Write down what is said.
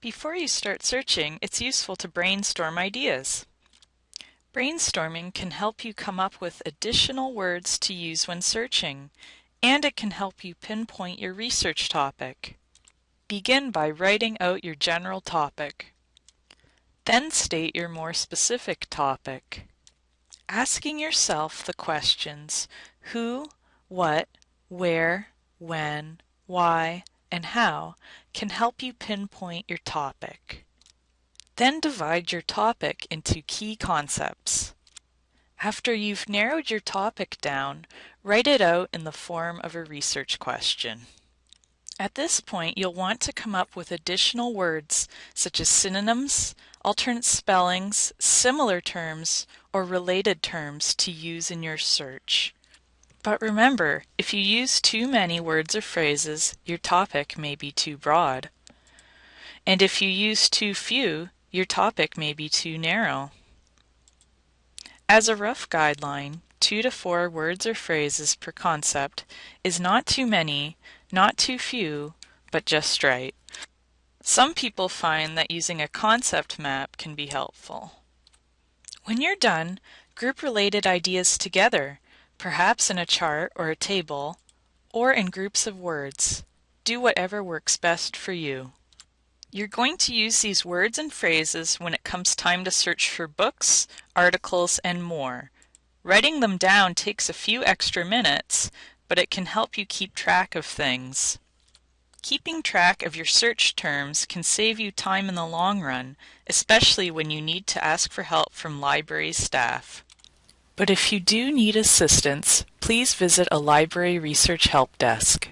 Before you start searching, it's useful to brainstorm ideas. Brainstorming can help you come up with additional words to use when searching, and it can help you pinpoint your research topic. Begin by writing out your general topic. Then state your more specific topic. Asking yourself the questions who, what, where, when, why, and how can help you pinpoint your topic. Then divide your topic into key concepts. After you've narrowed your topic down, write it out in the form of a research question. At this point, you'll want to come up with additional words such as synonyms, alternate spellings, similar terms, or related terms to use in your search. But remember, if you use too many words or phrases, your topic may be too broad. And if you use too few, your topic may be too narrow. As a rough guideline, two to four words or phrases per concept is not too many, not too few, but just right. Some people find that using a concept map can be helpful. When you're done, group related ideas together perhaps in a chart or a table, or in groups of words. Do whatever works best for you. You're going to use these words and phrases when it comes time to search for books, articles, and more. Writing them down takes a few extra minutes, but it can help you keep track of things. Keeping track of your search terms can save you time in the long run, especially when you need to ask for help from library staff. But if you do need assistance, please visit a library research help desk.